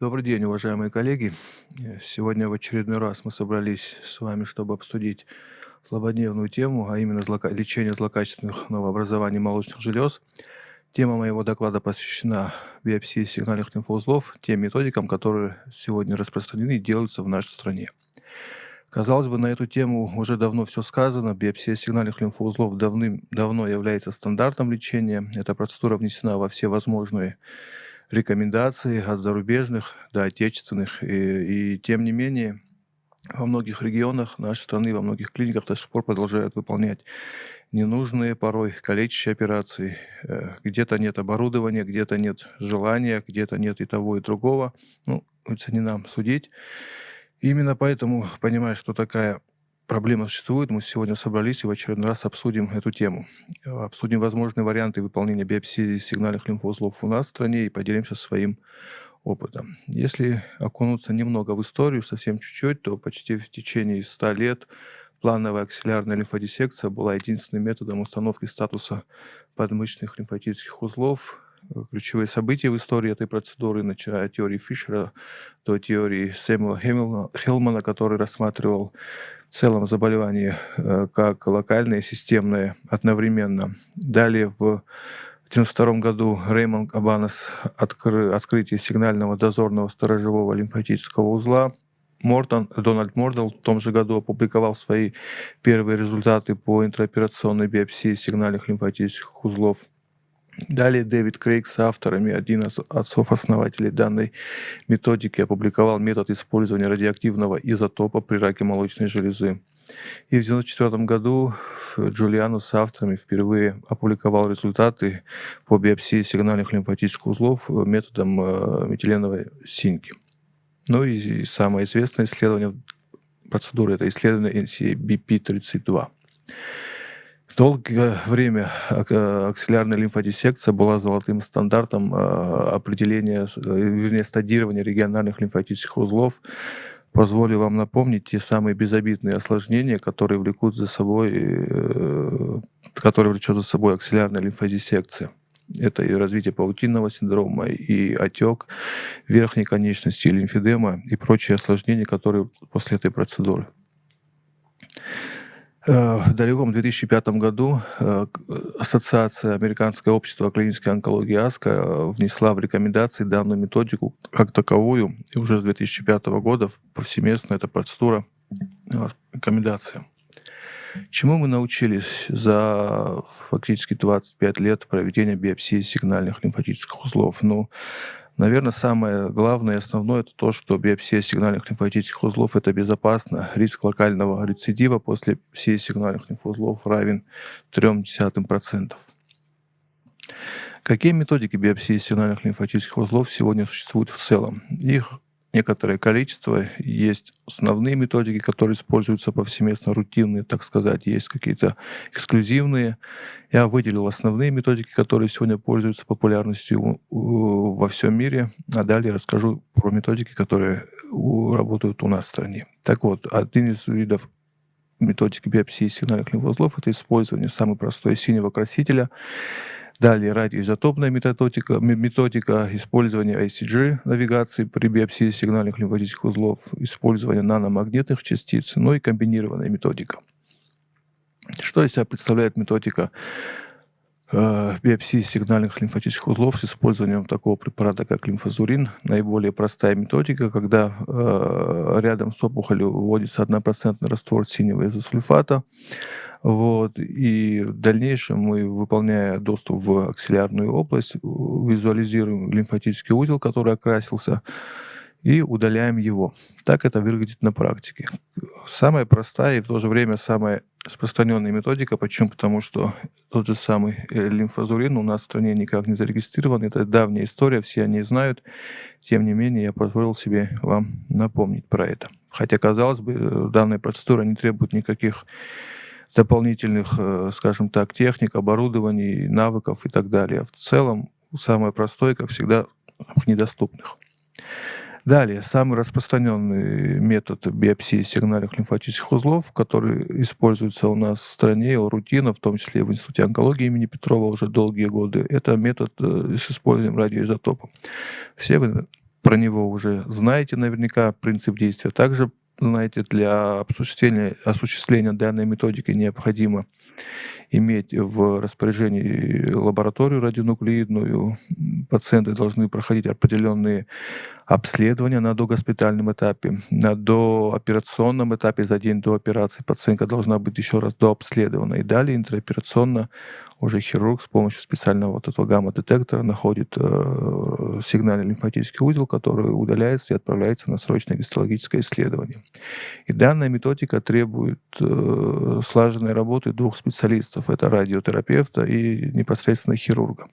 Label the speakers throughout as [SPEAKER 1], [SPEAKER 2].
[SPEAKER 1] Добрый день, уважаемые коллеги. Э, Сегодня в очередной раз мы собрались с вами, чтобы обсудить злободневную тему, а именно злока- лечение злокачественных новообразований молочных желез. Тема моего доклада посвящена биопсии сигнальных лимфоузлов, тем методикам, которые сегодня распространены и делаются в нашей стране. Казалось бы, на эту тему уже давно все сказано. Биопсия сигнальных лимфоузлов давным-давно является стандартом лечения. Эта процедура внесена во все возможные рекомендации от зарубежных до отечественных. И, и тем не менее, во многих регионах нашей страны, во многих клиниках до сих пор продолжают выполнять ненужные, порой калечащие операции. Э, Где-то нет оборудования, где-то нет желания, где-то нет и того, и другого. Ну, это не нам судить. Именно поэтому, понимая, что такая проблема существует, мы сегодня собрались и в очередной раз обсудим эту тему. Э, Обсудим возможные варианты выполнения биопсии сигнальных лимфоузлов у нас в стране и поделимся своим опытом. Если окунуться немного в историю, совсем чуть-чуть, то почти в течение 100 лет плановая аксиллярная лимфодиссекция была единственным методом установки статуса подмышечных лимфатических узлов. Ключевые события в истории этой процедуры, начиная от теории Фишера до теории Сэмюэла Хелмана, который рассматривал в целом заболевание э, как локальное и системное одновременно. Далее в 1992 году Реймонд Абанес откры- открытие сигнального дозорного сторожевого лимфатического узла. Мортон, Дональд Мордел в том же году опубликовал свои первые результаты по интраоперационной биопсии сигнальных лимфатических узлов. Далее Дэвид Крейг с авторами, один из отцов-основателей данной методики, опубликовал метод использования радиоактивного изотопа при раке молочной железы. И в 1994 году Джулиану с авторами впервые опубликовал результаты по биопсии сигнальных лимфатических узлов методом э, метиленовой синьки. Ну и самое известное исследование процедуры – это исследование NCBP-32. Долгое время э, аксиллярная лимфодиссекция была золотым стандартом э, определения, э, вернее, стадирования региональных лимфатических узлов. Позволю вам напомнить те самые безобидные осложнения, которые влекут за собой, которые влечет за собой аксиллярная лимфодиссекция. Это и развитие паутинного синдрома, и отек верхней конечности, и лимфедема, и прочие осложнения, которые после этой процедуры. Э, В далеком 2005 году э, Ассоциация Американское общество клинической онкологии АСКО э, внесла в рекомендации данную методику как таковую, и уже с 2005 года повсеместно эта процедура рекомендация. Чему мы научились за фактически 25 лет проведения биопсии сигнальных лимфатических узлов? Ну, наверное, самое главное и основное это то, что биопсия сигнальных лимфатических узлов это безопасно. Риск локального рецидива после биопсии сигнальных лимфоузлов равен 0,3%. Какие методики биопсии сигнальных лимфатических узлов сегодня существуют в целом? Их некоторое количество. Есть основные методики, которые используются повсеместно, рутинные, так сказать. Есть какие-то эксклюзивные. Я выделил основные методики, которые сегодня пользуются популярностью у- во всем мире. А далее расскажу про методики, которые работают у нас в стране. Так вот, один из видов методики биопсии сигнальных лимфоузлов это использование самой простой синего красителя. Далее радиоизотопная методика, ме- методика использования ICG навигации при биопсии сигнальных лимфатических узлов, использование наномагнитных частиц, ну и комбинированная методика. Что из себя представляет методика биопсии сигнальных лимфатических узлов с использованием такого препарата, как лимфозурин. Наиболее простая методика, когда э, рядом с опухолью вводится 1% раствор синего изосульфата. Вот, и в дальнейшем мы, выполняя доступ в аксиллярную область, визуализируем лимфатический узел, который окрасился, и удаляем его. Так это выглядит на практике. Самая простая и в то же время самая распространенная методика. Почему? Потому что тот же самый э, лимфозурин у нас в стране никак не зарегистрирован. Это давняя история, все они знают. Тем не менее, я позволил себе вам напомнить про это. Хотя, казалось бы, данная процедура не требует никаких дополнительных, э, скажем так, техник, оборудований, навыков и так далее. В целом, самое простое, как всегда, недоступных. Далее, самый распространенный метод биопсии сигнальных лимфатических узлов, который используется у нас в стране, рутина, в том числе в Институте онкологии имени Петрова уже долгие годы, это метод э, с использованием радиоизотопа. Все вы про него уже знаете наверняка, принцип действия также знаете, для осуществления, осуществления данной методики необходимо иметь в распоряжении лабораторию радионуклеидную. Пациенты должны проходить определенные обследования на догоспитальном этапе. На дооперационном этапе за день до операции пациентка должна быть еще раз дообследована. И далее интероперационно уже хирург с помощью специального вот этого гамма-детектора находит э, сигнальный лимфатический узел, который удаляется и отправляется на срочное гистологическое исследование. И данная методика требует э, слаженной работы двух специалистов. Это радиотерапевта и непосредственно хирурга.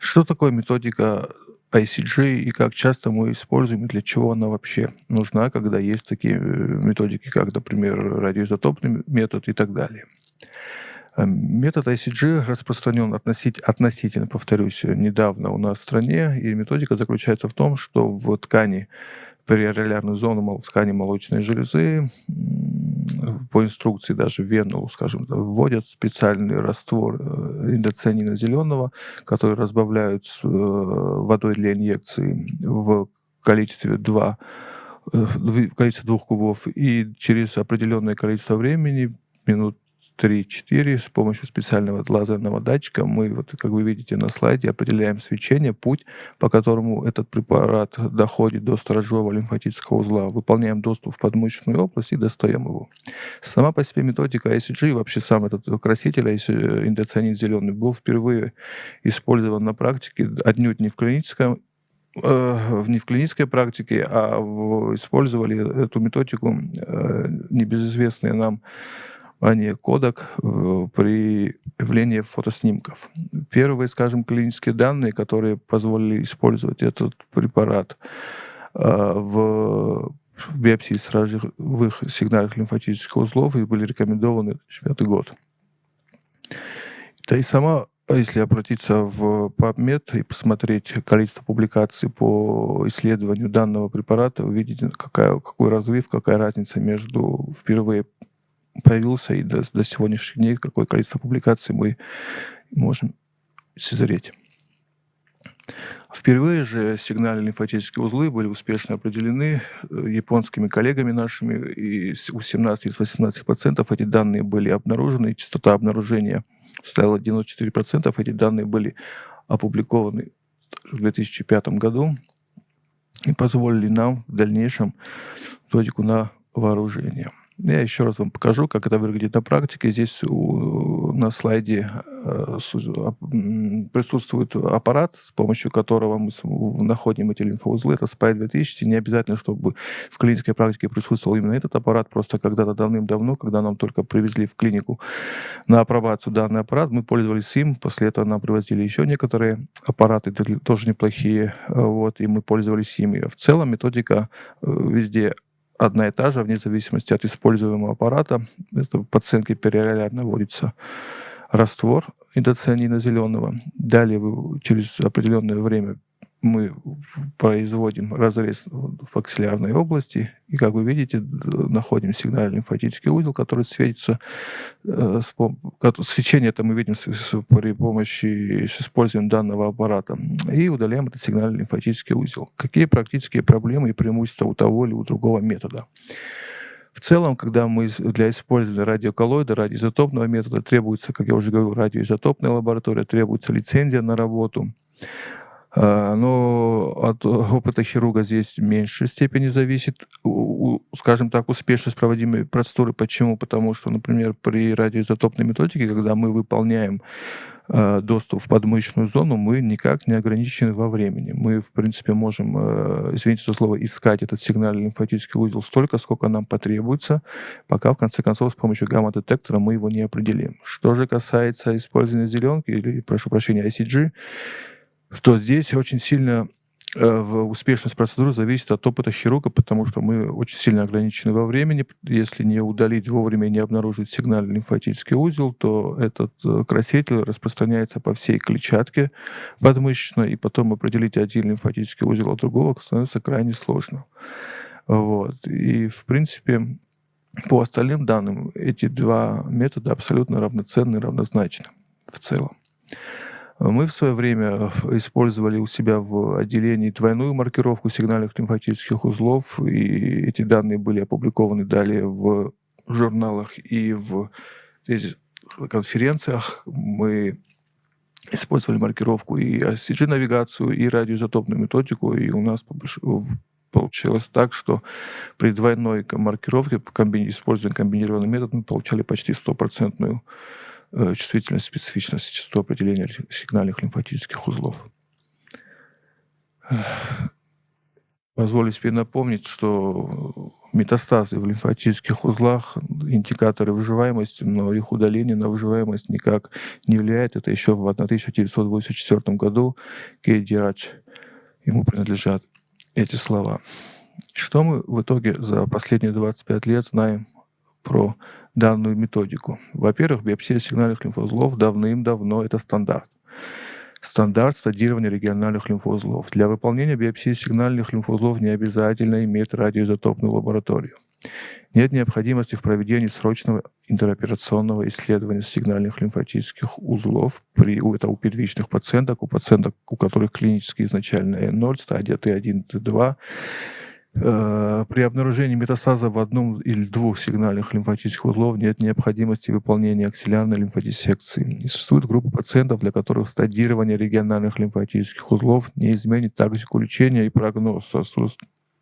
[SPEAKER 1] Что такое методика ICG и как часто мы используем и для чего она вообще нужна, когда есть такие э, методики, как, например, радиоизотопный метод и так далее. Эм, метод ICG распространен относительно, относительно, повторюсь, недавно у нас в стране, и методика заключается в том, что в ткани периорелярную зону в ткани молочной железы по инструкции даже в вену, скажем, вводят специальный раствор э, индоцианина зеленого, который разбавляют э, водой для инъекции в количестве 2 э, в количестве двух кубов, и через определенное количество времени, минут 3-4 с помощью специального лазерного датчика мы, вот, как вы видите на слайде, определяем свечение, путь, по которому этот препарат доходит до сторожевого лимфатического узла. Выполняем доступ в подмышечную область и достаем его. Сама по себе методика ICG, вообще сам этот краситель индоцианин зеленый, был впервые использован на практике отнюдь не в клиническом э, не в клинической практике, а в, использовали эту методику э, небезызвестные нам а не кодек э, при явлении фотоснимков. Первые, скажем, клинические данные, которые позволили использовать этот препарат э, в в биопсии сразовых сигнальных лимфатических узлов и были рекомендованы в 2005 год. Да и сама, если обратиться в PubMed и посмотреть количество публикаций по исследованию данного препарата, вы видите, какая, какой разрыв, какая разница между впервые появился, и до, до сегодняшних дней какое количество публикаций мы можем созреть. Впервые же сигнальные лимфатические узлы были успешно определены э, японскими коллегами нашими, и у 17 из 18 пациентов эти данные были обнаружены, частота обнаружения составила 94%, эти данные были опубликованы в 2005 году и позволили нам в дальнейшем методику на вооружение. Я еще раз вам покажу, как это выглядит на практике. Здесь у, на слайде э, присутствует аппарат, с помощью которого мы находим эти лимфоузлы. Это SPY 2000. Не обязательно, чтобы в клинической практике присутствовал именно этот аппарат. Просто когда-то давным-давно, когда нам только привезли в клинику на апробацию данный аппарат, мы пользовались им. После этого нам привозили еще некоторые аппараты, тоже неплохие. Вот, и мы пользовались ими. В целом методика э, везде одна и та же, вне зависимости от используемого аппарата. Это пациентке периорелярно вводится раствор индоцианина зеленого. Далее вы через определенное время мы производим разрез в аксиллярной области, и, как вы видите, находим сигнальный лимфатический узел, который светится. Э, свечение это мы видим при помощи, с использованием данного аппарата. И удаляем этот сигнальный лимфатический узел. Какие практические проблемы и преимущества у того или у другого метода? В целом, когда мы для использования радиоколлоида, радиоизотопного метода требуется, как я уже говорил, радиоизотопная лаборатория, требуется лицензия на работу. А, но от опыта хирурга здесь в меньшей степени зависит, скажем так, успешность проводимой процедуры. Почему? Потому что, например, при радиоизотопной методике, когда мы выполняем а, доступ в подмышечную зону, мы никак не ограничены во времени. Мы, в принципе, можем, а, извините за слово, искать этот сигнальный лимфатический узел столько, сколько нам потребуется, пока, в конце концов, с помощью гамма-детектора мы его не определим. Что же касается использования зеленки, или, прошу прощения, ICG, то здесь очень сильно э, в успешность процедуры зависит от опыта хирурга, потому что мы очень сильно ограничены во времени. Если не удалить вовремя и не обнаружить сигнальный лимфатический узел, то этот э, краситель распространяется по всей клетчатке подмышечной, и потом определить один лимфатический узел от другого становится крайне сложно. Вот. И, в принципе, по остальным данным, эти два метода абсолютно равноценны, равнозначны в целом. Мы в свое время использовали у себя в отделении двойную маркировку сигнальных лимфатических узлов, и эти данные были опубликованы далее в журналах и в конференциях. Мы использовали маркировку и CG-навигацию, и радиоизотопную методику, и у нас получилось так, что при двойной маркировке, используя комбинированный метод, мы получали почти стопроцентную э, чувствительность, специфичность частоту определения сигнальных лимфатических узлов. Позволю себе напомнить, что метастазы в лимфатических узлах — индикаторы выживаемости, но их удаление на выживаемость никак не влияет. Это еще в 1984 году Кейди Радж ему принадлежат эти слова. Что мы в итоге за последние 25 лет знаем про данную методику? Во-первых, биопсия сигнальных лимфоузлов давным-давно — это стандарт. Стандарт стадирования региональных лимфоузлов. Для выполнения биопсии сигнальных лимфоузлов не обязательно иметь радиоизотопную лабораторию. Нет необходимости в проведении срочного интероперационного исследования сигнальных лимфатических узлов при, это у первичных пациенток, у пациенток, у которых клинически изначально N0, стадия Т1, Т2, Э, при обнаружении метастаза в одном или двух сигнальных лимфатических узлов нет необходимости выполнения аксиллярной лимфодиссекции. И существует группа пациентов, для которых стадирование региональных лимфатических узлов не изменит тактику лечения и прогноз.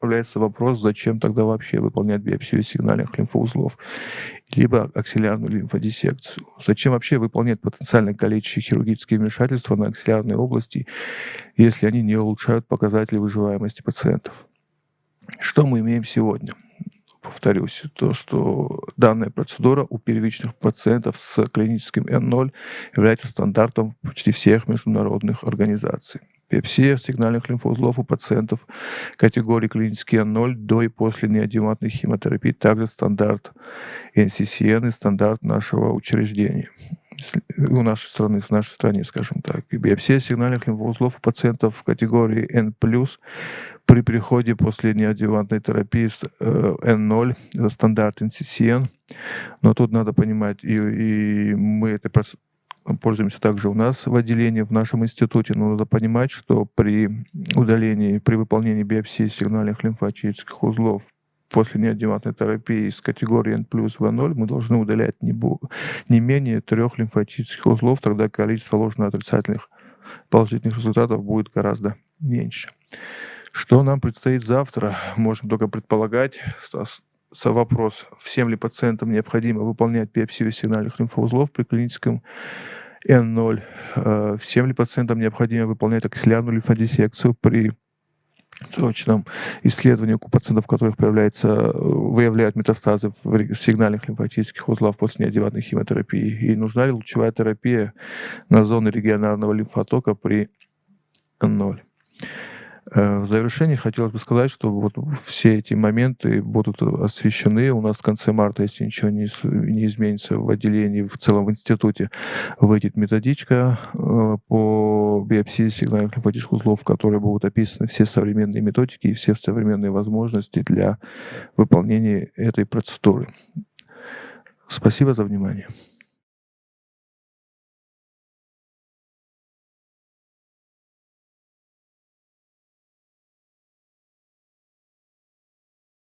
[SPEAKER 1] Появляется вопрос, зачем тогда вообще выполнять биопсию сигнальных лимфоузлов, либо аксиллярную лимфодиссекцию. Зачем вообще выполнять потенциально калечащие хирургические вмешательства на аксиллярной области, если они не улучшают показатели выживаемости пациентов. Что мы имеем сегодня? Повторюсь, то, что данная процедура у первичных пациентов с клиническим N0 является стандартом почти всех международных организаций. Биопсия сигнальных лимфоузлов у пациентов категории клинический N0 до и после неодиматной химиотерапии также стандарт NCCN и стандарт нашего учреждения у нашей страны, в нашей стране, скажем так. И биопсия сигнальных лимфоузлов у пациентов в категории N+, при приходе после неадъювантной терапии N0, э, стандарт NCCN. Но тут надо понимать, и, и мы это пользуемся также у нас в отделении, в нашем институте, но надо понимать, что при удалении, при выполнении биопсии сигнальных лимфатических узлов после неодиматной терапии из категории N плюс V0 мы должны удалять не, не менее трех лимфатических узлов, тогда количество ложно-отрицательных положительных результатов будет гораздо меньше. Что нам предстоит завтра, можем только предполагать. Вопрос, всем ли пациентам необходимо выполнять биопсию сигнальных лимфоузлов при клиническом N0, э, всем ли пациентам необходимо выполнять аксиллярную лимфодиссекцию при точном исследовании пациентов, у которых появляется, выявляют метастазы в сигнальных лимфатических узлах после неодеватной химиотерапии. И нужна ли лучевая терапия на зоны регионарного лимфотока при N0. Э, в завершении хотелось бы сказать, что вот все эти моменты будут освещены. У нас в конце марта, если ничего не, не изменится в отделении, в целом в институте, выйдет методичка э, по биопсии сигнальных лимфатических узлов, в которой будут описаны все современные методики и все современные возможности для выполнения этой процедуры. Спасибо за внимание.